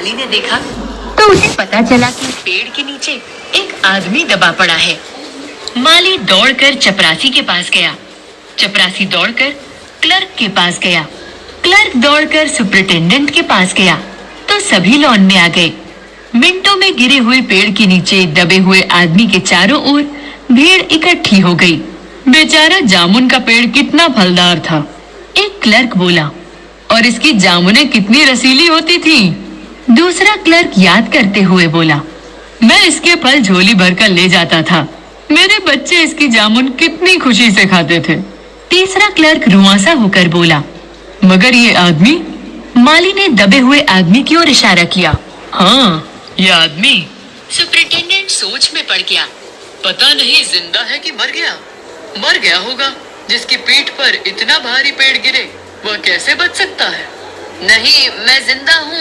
माली ने देखा तो उसे पता चला कि पेड़ के नीचे एक आदमी दबा पड़ा है। माली दौड़कर चपरासी के पास गया। चपरासी दौड़कर क्लर्क के पास गया। क्लर्क दौड़कर सुपरिटेंडेंट के पास गया। तो सभी लॉन में आ गए। मिनटों में गिरे हुए पेड़ के नीचे दबे हुए आदमी के चारों ओर भीड़ इकट्ठी हो गई। बेचारा जामुन का पेड़ कितना फलदार था। एक क्लर्क बोला, और इसकी जामुने कितनी रसीली होती थी? दूसरा क्लर्क याद करते हुए बोला, मैं इसके फल झोली भरकर ले जाता था। मेरे बच्चे इसकी जामुन कितनी खुशी से खाते थे। तीसरा क्लर्क रुआसा होकर बोला, मगर ये आदमी? माली ने दबे हुए आदमी की ओर इशारा किया हाँ ये आदमी। सुपरिटेंडेंट सोच में पड़ गया। पता नहीं ज़िंदा है कि मर गया। मर गया होगा, जिसकी पीठ पर इतना भारी पेड़ गिरे, वह कैसे बच सकता है? नहीं, मैं ज़िंदा हूँ।